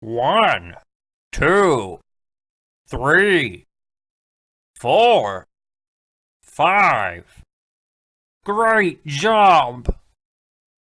One, two, three, four, five. Great job!